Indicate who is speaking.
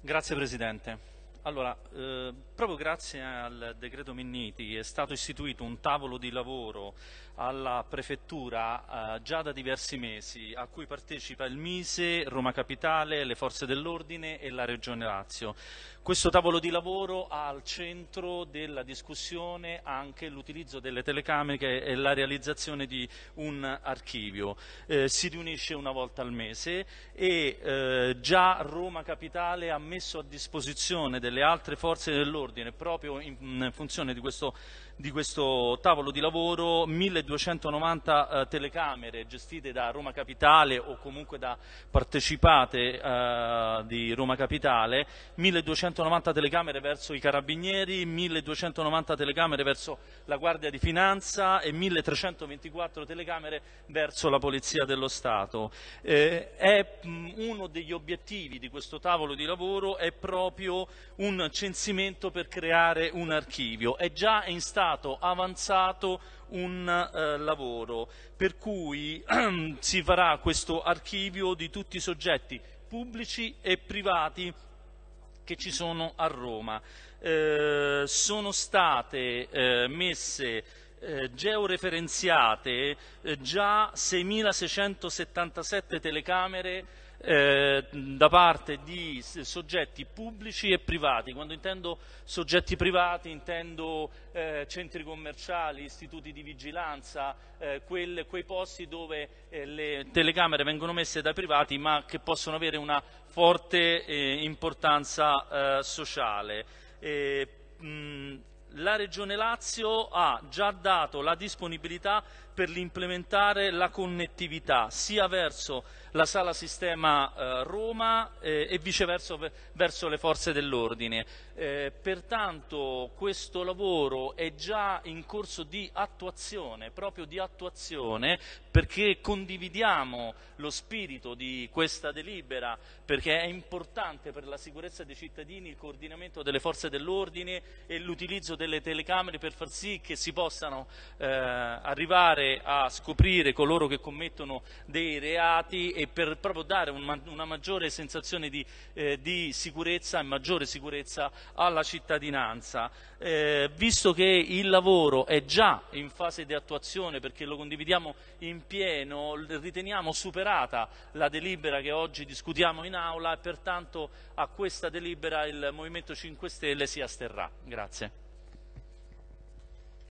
Speaker 1: Grazie Presidente. Allora, eh, proprio grazie al decreto Minniti è stato istituito un tavolo di lavoro alla Prefettura eh, già da diversi mesi a cui partecipa il Mise, Roma Capitale, le Forze dell'Ordine e la Regione Lazio. Questo tavolo di lavoro ha al centro della discussione anche l'utilizzo delle telecamere e la realizzazione di un archivio. Eh, si riunisce una volta al mese e eh, già Roma Capitale ha messo a disposizione delle altre forze dell'ordine proprio in, funzione di questo di questo tavolo di lavoro 1290 eh, telecamere gestite da Roma Capitale o comunque da partecipate eh, di Roma Capitale, 1290 telecamere verso i carabinieri, 1290 telecamere verso la Guardia di Finanza e 1324 telecamere verso la Polizia dello Stato. Eh, è, uno degli obiettivi di questo tavolo di lavoro è proprio un censimento per creare un archivio. È già in stato avanzato un eh, lavoro per cui si farà questo archivio di tutti i soggetti pubblici e privati che ci sono a Roma. Eh, sono state eh, messe eh, georeferenziate eh, già 6.677 telecamere eh, da parte di soggetti pubblici e privati. Quando intendo soggetti privati intendo eh, centri commerciali, istituti di vigilanza, eh, quel, quei posti dove eh, le telecamere vengono messe dai privati ma che possono avere una forte eh, importanza sociale. Mh, la Regione Lazio ha già dato la disponibilità per implementare la connettività sia verso la sala sistema eh, Roma eh, e viceversa verso le forze dell'ordine. Eh, pertanto questo lavoro è già in corso di attuazione, proprio di attuazione, perché condividiamo lo spirito di questa delibera, perché è importante per la sicurezza dei cittadini il coordinamento delle forze dell'ordine e l'utilizzo delle telecamere per far sì che si possano eh, arrivare a scoprire coloro che commettono dei reati e per proprio dare un, una maggiore sensazione di, eh, di, sicurezza e maggiore sicurezza alla cittadinanza. Eh, visto che il lavoro è già in fase di attuazione perché lo condividiamo in pieno, riteniamo superata la delibera che oggi discutiamo in aula e pertanto a questa delibera il Movimento 5 Stelle si asterrà. Grazie.